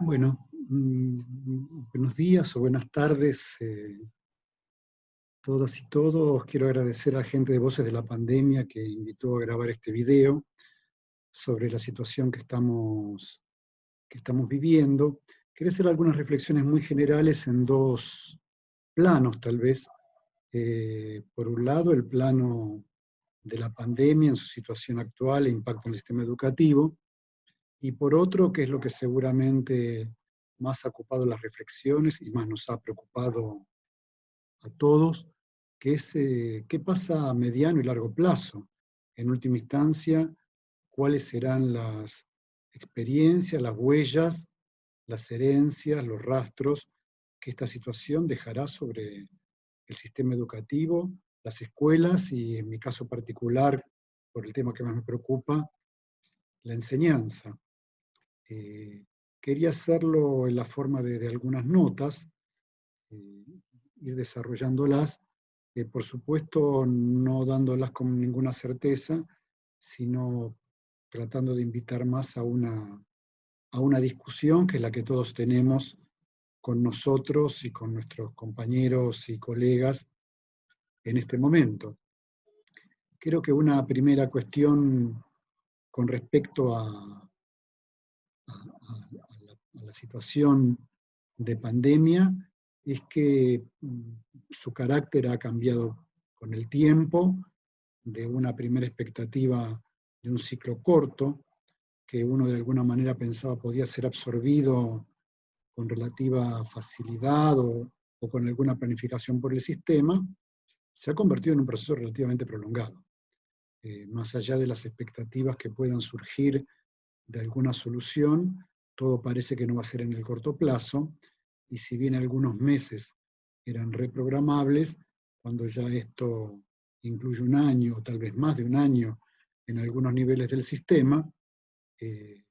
Bueno, mm, buenos días o buenas tardes eh, todas y todos. Quiero agradecer a la gente de Voces de la Pandemia que invitó a grabar este video sobre la situación que estamos, que estamos viviendo. Quiero hacer algunas reflexiones muy generales en dos planos, tal vez. Eh, por un lado, el plano de la pandemia en su situación actual e impacto en el sistema educativo, y por otro, que es lo que seguramente más ha ocupado las reflexiones y más nos ha preocupado a todos, que es eh, qué pasa a mediano y largo plazo. En última instancia, cuáles serán las experiencias, las huellas, las herencias, los rastros que esta situación dejará sobre el sistema educativo, las escuelas y en mi caso particular, por el tema que más me preocupa, la enseñanza. Eh, quería hacerlo en la forma de, algunas notas, eh, ir desarrollándolas, eh, por supuesto no dándolas con ninguna certeza, sino tratando de invitar más a una, a una discusión que es la que todos tenemos con nosotros y con nuestros compañeros y colegas en este momento. Creo que una primera cuestión con respecto a, a, la, situación de pandemia es que mm, su carácter ha cambiado con el tiempo, de una primera expectativa de un ciclo corto, que uno de alguna manera pensaba podía ser absorbido con relativa facilidad o, con alguna planificación por el sistema, se ha convertido en un proceso relativamente prolongado. Eh, más allá de las expectativas que puedan surgir de alguna solución, todo parece que no va a ser en el corto plazo, y si bien algunos meses eran reprogramables, cuando ya esto incluye un año, o tal vez más de un año, en algunos niveles del sistema, eh,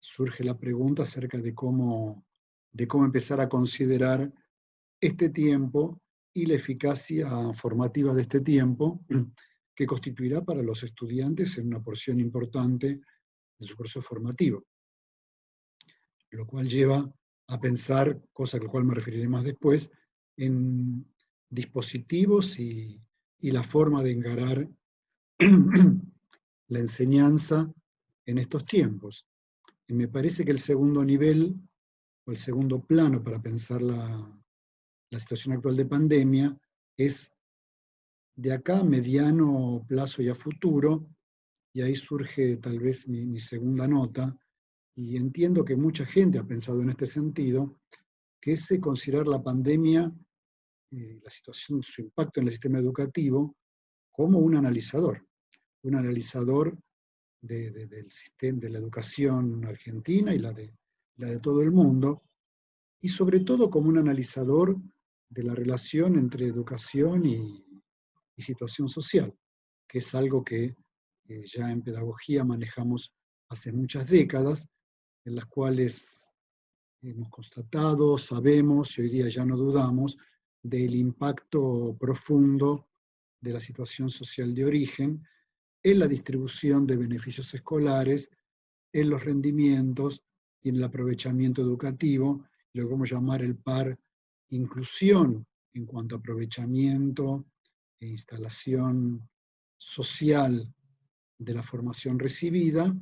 surge la pregunta acerca de cómo, de cómo empezar a considerar este tiempo y la eficacia formativa de este tiempo, que constituirá para los estudiantes en una porción importante de su proceso formativo. Lo cual lleva a pensar, cosa a la cual me referiré más después, en dispositivos y, la forma de engarar la enseñanza en estos tiempos. Me parece que el segundo nivel, o el segundo plano para pensar la, la situación actual de pandemia, es de acá a mediano plazo y a futuro, y ahí surge tal vez mi, segunda nota, y entiendo que mucha gente ha pensado en este sentido, que es considerar la pandemia, eh, la situación, su impacto en el sistema educativo, como un analizador, un analizador del sistema de la educación argentina y la de, la de todo el mundo, y sobre todo como un analizador de la relación entre educación y situación social, que es algo que ya en pedagogía manejamos hace muchas décadas, en las cuales hemos constatado, sabemos y hoy día ya no dudamos del impacto profundo de la situación social de origen en la distribución de beneficios escolares, en los rendimientos y en el aprovechamiento educativo, lo que vamos a llamar el par inclusión en cuanto a aprovechamiento e instalación social de la formación recibida,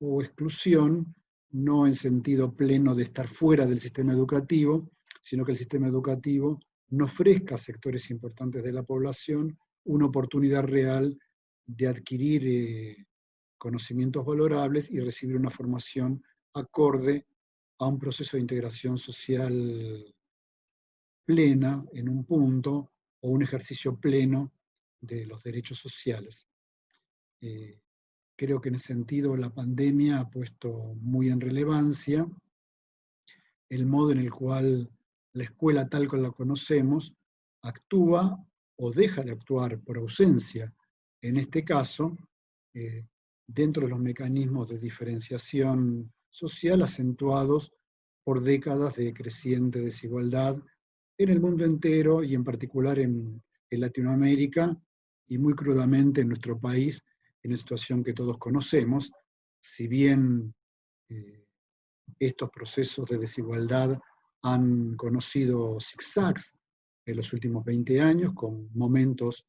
o exclusión, no en sentido pleno de estar fuera del sistema educativo, sino que el sistema educativo no ofrezca a sectores importantes de la población una oportunidad real de adquirir eh, conocimientos valorables y recibir una formación acorde a un proceso de integración social plena en un punto o un ejercicio pleno de los derechos sociales. Eh, creo que en ese sentido la pandemia ha puesto muy en relevancia el modo en el cual la escuela tal como la conocemos actúa o deja de actuar por ausencia, en este caso, eh, dentro de los mecanismos de diferenciación social acentuados por décadas de creciente desigualdad en el mundo entero y en particular en, en Latinoamérica y muy crudamente en nuestro país, en una situación que todos conocemos, si bien eh, estos procesos de desigualdad han conocido zigzags en los últimos 20 años, con momentos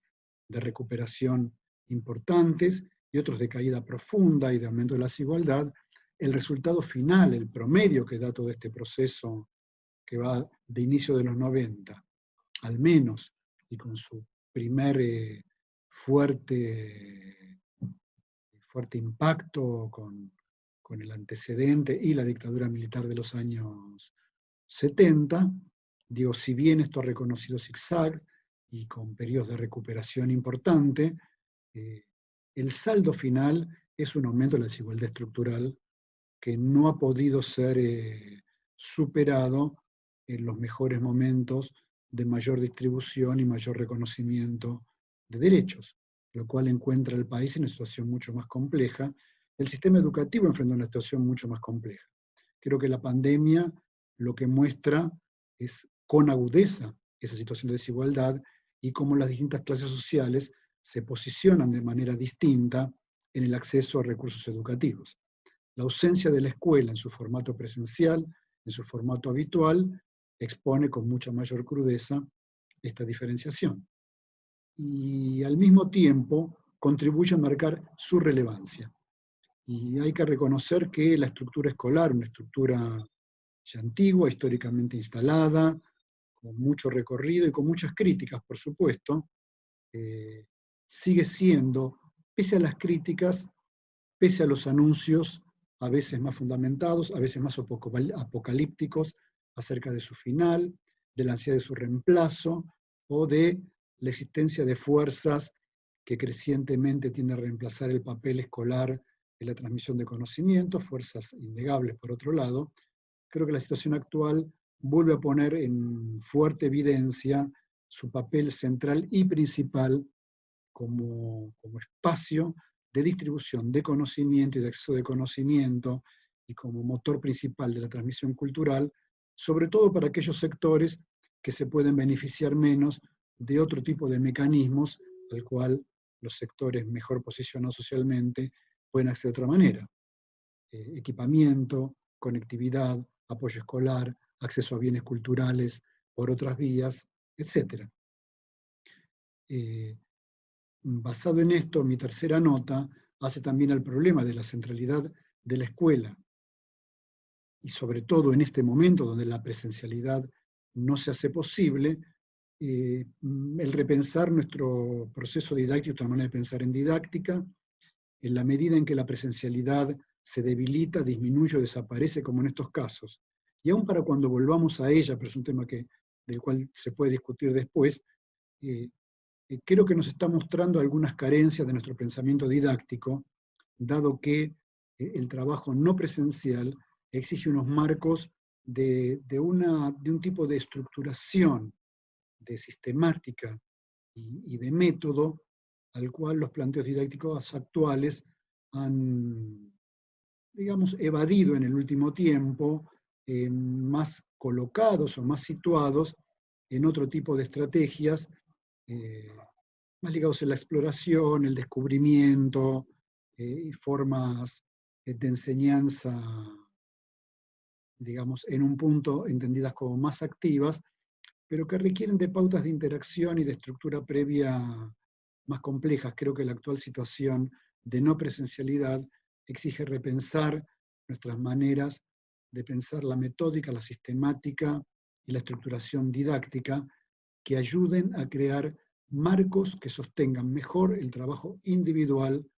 de recuperación importantes y otros de caída profunda y de aumento de la desigualdad, el resultado final, el promedio que da todo este proceso que va de inicio de los 90, al menos, y con su primer eh, fuerte, fuerte impacto con, con el antecedente y la dictadura militar de los años 70, digo, si bien esto ha reconocido zigzag y con periodos de recuperación importante, eh, el saldo final es un aumento de la desigualdad estructural que no ha podido ser eh, superado en los mejores momentos de mayor distribución y mayor reconocimiento de derechos, lo cual encuentra al país en una situación mucho más compleja. El sistema educativo enfrenta una situación mucho más compleja. Creo que la pandemia lo que muestra es con agudeza esa situación de desigualdad y cómo las distintas clases sociales se posicionan de manera distinta en el acceso a recursos educativos. La ausencia de la escuela en su formato presencial, en su formato habitual, expone con mucha mayor crudeza esta diferenciación. Y al mismo tiempo contribuye a marcar su relevancia. Y hay que reconocer que la estructura escolar, una estructura ya antigua, históricamente instalada, con mucho recorrido y con muchas críticas, por supuesto, eh, sigue siendo, pese a las críticas, pese a los anuncios a veces más fundamentados, a veces más apocalípticos acerca de su final, de la ansiedad de su reemplazo o de la existencia de fuerzas que crecientemente tienden a reemplazar el papel escolar en la transmisión de conocimiento, fuerzas innegables por otro lado, creo que la situación actual vuelve a poner en fuerte evidencia su papel central y principal como, espacio de distribución de conocimiento y de acceso de conocimiento y como motor principal de la transmisión cultural, sobre todo para aquellos sectores que se pueden beneficiar menos de otro tipo de mecanismos al cual los sectores mejor posicionados socialmente pueden acceder de otra manera. Eh, equipamiento, conectividad, apoyo escolar, acceso a bienes culturales por otras vías, etc. Basado en esto, mi tercera nota hace también al problema de la centralidad de la escuela, y sobre todo en este momento donde la presencialidad no se hace posible, eh, el repensar nuestro proceso didáctico, otra manera de pensar en didáctica, en la medida en que la presencialidad se debilita, disminuye o desaparece, como en estos casos. Y aún para cuando volvamos a ella, pero es un tema que, del cual se puede discutir después, eh, eh, creo que nos está mostrando algunas carencias de nuestro pensamiento didáctico, dado que eh, el trabajo no presencial exige unos marcos de, una, de un tipo de estructuración, de sistemática y, de método al cual los planteos didácticos actuales han, digamos, evadido en el último tiempo, eh, más colocados o más situados en otro tipo de estrategias eh, más ligados a la exploración, el descubrimiento, eh, y formas de enseñanza, digamos, en un punto entendidas como más activas, pero que requieren de pautas de interacción y de estructura previa más complejas. Creo que la actual situación de no presencialidad exige repensar nuestras maneras de pensar la metódica, la sistemática y la estructuración didáctica que ayuden a crear marcos que sostengan mejor el trabajo individual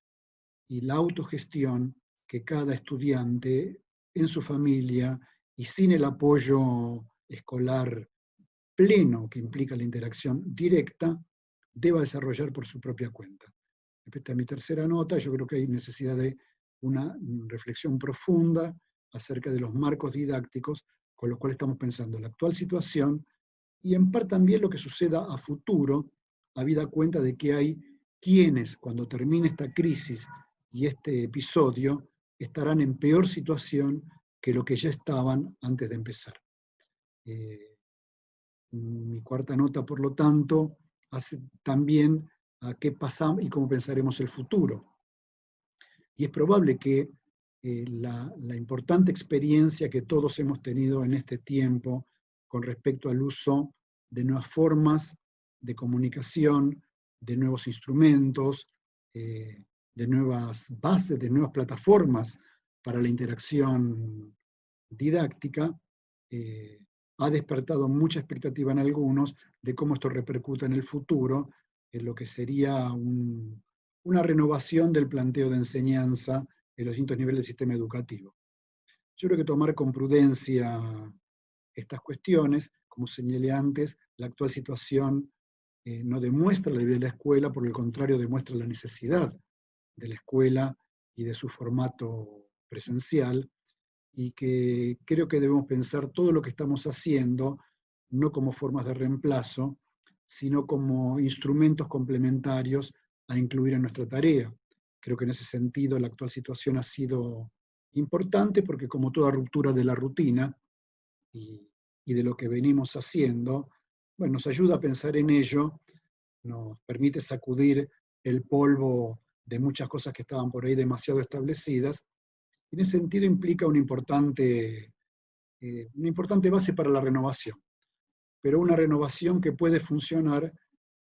y la autogestión que cada estudiante en su familia y sin el apoyo escolar pleno que implica la interacción directa, deba desarrollar por su propia cuenta. Esta es mi tercera nota, yo creo que hay necesidad de una reflexión profunda acerca de los marcos didácticos con los cuales estamos pensando la actual situación y en parte también lo que suceda a futuro, habida cuenta de que hay quienes, cuando termine esta crisis y este episodio, estarán en peor situación que lo que ya estaban antes de empezar. Eh, mi cuarta nota, por lo tanto, hace también a qué pasamos y cómo pensaremos el futuro. Y es probable que eh, la, importante experiencia que todos hemos tenido en este tiempo con respecto al uso de nuevas formas de comunicación, de nuevos instrumentos, eh, de nuevas bases, de nuevas plataformas para la interacción didáctica, eh, ha despertado mucha expectativa en algunos de cómo esto repercuta en el futuro, en lo que sería una renovación del planteo de enseñanza en los distintos niveles del sistema educativo. Yo creo que tomar con prudencia estas cuestiones, como señalé antes, la actual situación eh, no demuestra la vida de la escuela, por el contrario demuestra la necesidad de la escuela y de su formato presencial, y que creo que debemos pensar todo lo que estamos haciendo, no como formas de reemplazo, sino como instrumentos complementarios a incluir en nuestra tarea. Creo que en ese sentido la actual situación ha sido importante porque como toda ruptura de la rutina y, de lo que venimos haciendo, bueno, nos ayuda a pensar en ello, nos permite sacudir el polvo de muchas cosas que estaban por ahí demasiado establecidas, en ese sentido implica una importante, eh, una importante base para la renovación, pero una renovación que puede funcionar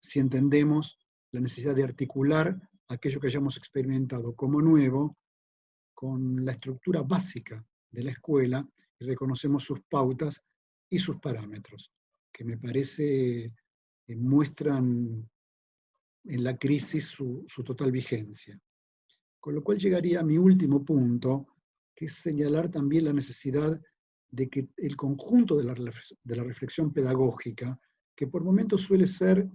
si entendemos la necesidad de articular aquello que hayamos experimentado como nuevo con la estructura básica de la escuela y reconocemos sus pautas y sus parámetros, que me parece que muestran en la crisis su, total vigencia. Con lo cual llegaría a mi último punto, que es señalar también la necesidad de que el conjunto de la, de la reflexión pedagógica, que por momentos suele ser,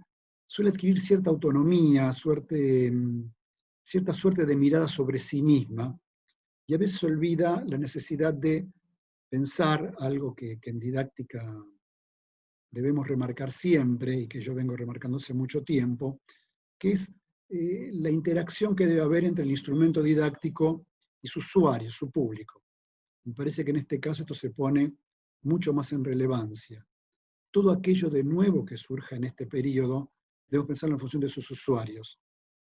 suele adquirir cierta autonomía, suerte, mm, cierta suerte de mirada sobre sí misma, y a veces olvida la necesidad de pensar algo que, que en didáctica debemos remarcar siempre, y que yo vengo remarcando hace mucho tiempo, que es eh, la interacción que debe haber entre el instrumento didáctico y su usuario, su público. Me parece que en este caso esto se pone mucho más en relevancia. Todo aquello de nuevo que surja en este periodo, debemos pensarlo en función de sus usuarios.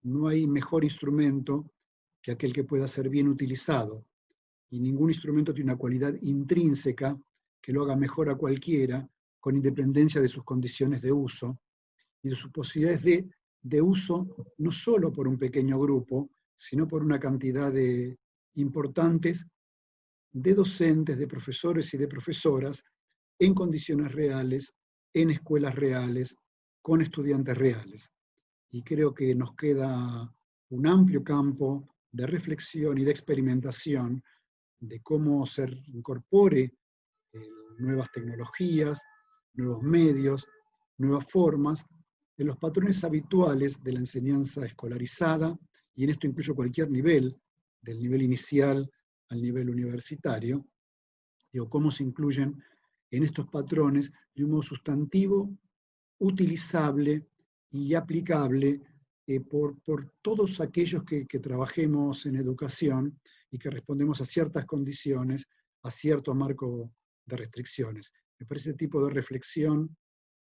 No hay mejor instrumento que aquel que pueda ser bien utilizado, y ningún instrumento tiene una cualidad intrínseca que lo haga mejor a cualquiera, con independencia de sus condiciones de uso y de sus posibilidades de de uso no solo por un pequeño grupo, sino por una cantidad de importantes de docentes, de profesores y de profesoras en condiciones reales, en escuelas reales, con estudiantes reales. Y creo que nos queda un amplio campo de reflexión y de experimentación de cómo se incorpore eh, nuevas tecnologías, nuevos medios, nuevas formas en los patrones habituales de la enseñanza escolarizada, y en esto incluyo cualquier nivel, del nivel inicial al nivel universitario, digo, cómo se incluyen en estos patrones de un modo sustantivo, utilizable y aplicable eh, por, por, todos aquellos que, trabajemos en educación y que respondemos a ciertas condiciones, a cierto marco de restricciones. Me parece este tipo de reflexión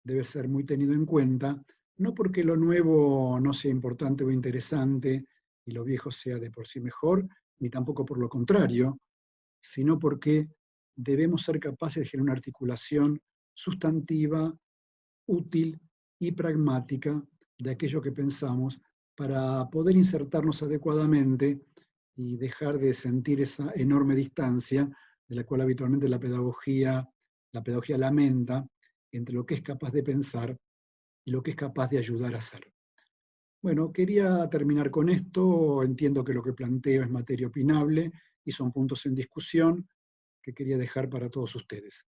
debe ser muy tenido en cuenta, no porque lo nuevo no sea importante o interesante y lo viejo sea de por sí mejor, ni tampoco por lo contrario, sino porque debemos ser capaces de generar una articulación sustantiva, útil y pragmática de aquello que pensamos para poder insertarnos adecuadamente y dejar de sentir esa enorme distancia de la cual habitualmente la pedagogía, la pedagogía lamenta, entre lo que es capaz de pensar y lo que es capaz de ayudar a hacer. Bueno, quería terminar con esto, entiendo que lo que planteo es materia opinable y son puntos en discusión que quería dejar para todos ustedes.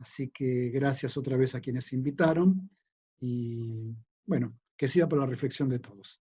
Así que gracias otra vez a quienes invitaron y bueno, que sirva para la reflexión de todos.